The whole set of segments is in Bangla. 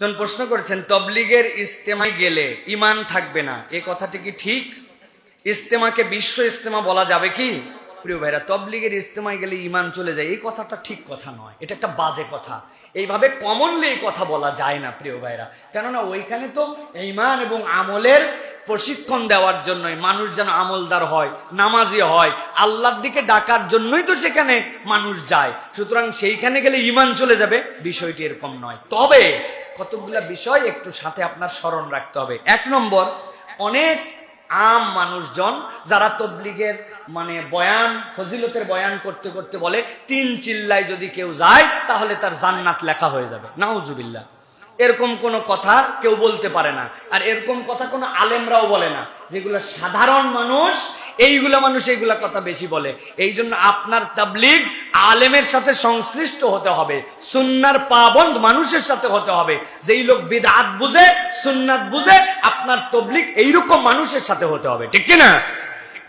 জন প্রশ্ন করেছেন, তবলিগের ইস্তেমায় গেলে ইমান থাকবে না। এ কথাটি কি ঠিক? ইস্তেমাকে বিশ্ব ইস্তেমা বলা যাবে কি? প্রিয় ভাইরা, তবলিগের ইস্তেমায় গেলে ইমান চলে যায়। এই কথাটা ঠিক কথা নয়। এটা একটা বাজে কথা। এইভাবে কমনলি এই কথা বলা যায় না, প্রিয় ভাইরা। কেননা ওইখানে তো ইমান এবং আমলের প্রশিক্ষণ দেওয়ার জন্যই মানুষ যেন আমলদার হয়, নামাজি হয়, আল্লাহর দিকে ডাকার জন্যই তো সেখানে মানুষ যায়। সুতরাং সেইখানে গেলে ইমান চলে যাবে। বিষয়টি এরকম নয়। তবে কতগুলা বিষয় একটু সাথে আপনার স্মরণ রাখতে হবে। এক নম্বর, অনেক আম মানুষজন যারা তবলিগের মানে বয়ান, ফজিলতের বয়ান করতে করতে বলে, তিন চিল্লায় যদি কেউ যায়, তাহলে তার জান্নাত লেখা হয়ে যাবে। নাউজুবিল্লাহ। এরকম কোনো কথা কেউ বলতে পারে না। আর এরকম কথা কোনো আলেমরাও বলে না, যেগুলো সাধারণ মানুষ এইগুলা মানুষ এইগুলা কথা বেশি বলে। এই জন্য আপনার তাবলিগ আলেমের সাথে সংশ্লিষ্ট হতে হবে। সুন্নার পাবন্দ মানুষের সাথে হতে হবে। যেই লোক বিদাত বুঝে, সুন্নাত বুঝে, আপনার তবলিগ এইরকম মানুষের সাথে হতে হবে। ঠিক না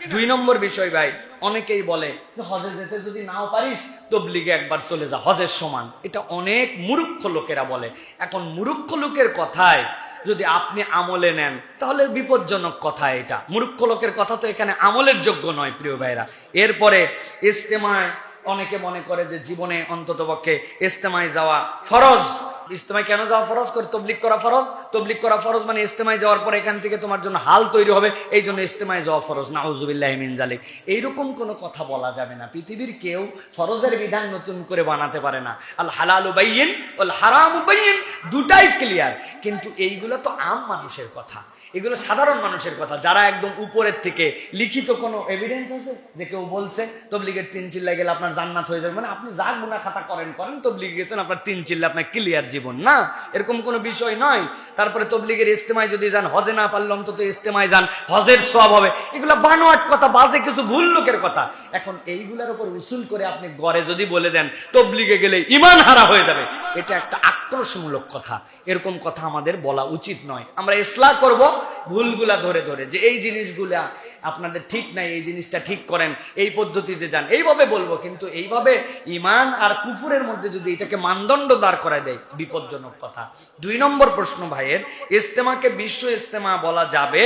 দুই নম্বর বিষয় ভাই, অনেকেই বলে হজে যেতে যদি নাও পারিস, তবলিগে একবার চলে যা। হজের সমান। এটা অনেক মুরুক্ষ লোকেরা বলে। এখন মুরুক্ষ লোকের কথায় যদি আপনি আমলে নেন, তাহলে বিপজ্জনক কথা এটা। মূর্খ লোকের কথা তো এখানে আমলের যোগ্য নয়, প্রিয় ভাইরা। এরপরে ইস্তেমায় অনেকে মনে করে যে জীবনে অন্ততপক্ষে ইস্তেমায় যাওয়া ফরজ। ইস্তেমায় কেন যাওয়া ফরজ? করে তবলিক করা ফরজ? তবলিক করা ফরজ মানে ইস্তেমায় যাওয়ার পর এখান থেকে তোমার জন্য হাল তৈরি হবে, এই জন্য ইস্তেমায় যাওয়া ফরজ। নাউজুবিল্লাহ মিন জালিক। এইরকম কোনো কথা বলা যাবে না। পৃথিবীর কেউ ফরজের বিধান নতুন করে বানাতে পারে না। আল হালাল উবাইন ওল হারাম উবাইন দুটাই ক্লিয়ার কিন্তু এইগুলো তো আম মানুষের কথা। এগুলো সাধারণ মানুষের কথা। যারা একদম উপরের থেকে, লিখিত কোনো এভিডেন্স আছে যে কেউ বলছে, তবলিগের তিন চিল্লায় গেলে আপনার জান্নাত হয়ে যাবে। মানে আপনি যা গুণা খাতা করেন করেন, তবলিগ গেছেন, আপনার তিন চিল্লা আপনার ক্লিয়ার জীবন। না, এরকম কোনো বিষয় নয়। তারপরে তবলিগের ইস্তেমায় যদি যান, হজে না পারলে অন্তত ইস্তেমায় যান, হজের সব হবে। এগুলো বানোয়াট কথা, বাজে কিছু ভুল লোকের কথা। এখন এইগুলার উপর উসুল করে আপনি গড়ে যদি বলে দেন, তবলিগে গেলে ইমান হারা হয়ে যাবে। এটা একটা আক্রোশমূলক কথা। এরকম কথা আমাদের বলা উচিত নয়। আমরা ইসলাহ করব, ভুলগুলা ধরে ধরে। যে এই জিনিসগুলা আপনাদের ঠিক নাই, এই জিনিসটা ঠিক করেন, এই পদ্ধতিতে যান। এইভাবে বলব, কিন্তু এইভাবে ইমান আর কুফুরের মধ্যে যদি এটাকে মানদণ্ড দাঁড় করায় দেয়, বিপজ্জনক কথা। দুই নম্বর প্রশ্ন ভাইয়ের ইস্তেমাকে বিশ্ব ইস্তেমা বলা যাবে?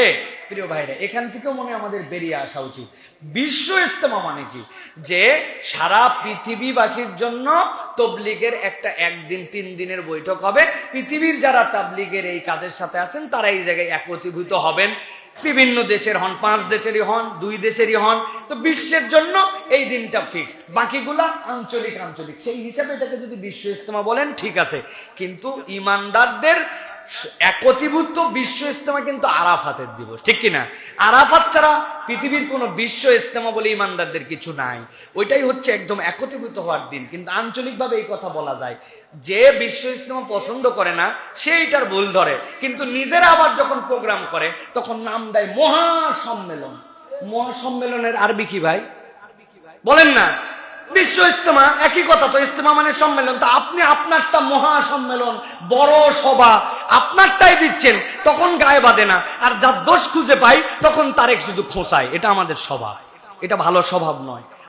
প্রিয় ভাইরা, এখান থেকেও মনে আমাদের বেরিয়ে আসা উচিত। বিশ্ব ইস্তেমা মানে কি? যে সারা পৃথিবীবাসীর জন্য তবলিগের একটা একদিন, তিন দিনের বৈঠক হবে। পৃথিবীর যারা তাবলিগের এই কাজের সাথে আছেন, তারা এই জায়গায় একত্রীভূত হবেন। বিভিন্ন দেশের হন, পাঁচ দেশেরই হন, দুই দেশেরই হন, তো বিশ্বের জন্য এই দিনটা ফিক্সড বাকিগুলা আঞ্চলিক আঞ্চলিক। সেই হিসাবে এটাকে যদি বিশ্ব ইস্তমা বলেন, ঠিক আছে। কিন্তু ইমানদারদের একীভূত বিশ্ব ইস্তেমা কিন্তু আরাফাতের দিবস, ঠিক কিনা? আরাফাত ছাড়া পৃথিবীর কোনো বিশ্ব ইস্তেমা বলে ইমানদারদের কিছু নাই। ওইটাই হচ্ছে একদম একত্রীভূত হওয়ার দিন। কিন্তু আঞ্চলিকভাবে এই কথা বলা যায়, যে বিশ্ব ইস্তেমা পছন্দ করে না সেইটার ভুল ধরে। কিন্তু নিজেরা আবার যখন প্রোগ্রাম করে, তখন নাম দেয় মহাসম্মেলন। মহাসম্মেলনের আরবি কি ভাই? বলেন না। বিশ্ব ইস্তেমা একই কথা তো ইস্তেমা মানে সম্মেলন। তা আপনি আপনারটা মহা সম্মেলন বড় সভা, আপনারটাই দিচ্ছেন, তখন গায়ে বাঁধে না। আর যার দোষ খুঁজে পাই, তখন তারেক শুধু খোঁসায় এটা আমাদের স্বভাব এটা ভালো স্বভাব নয়।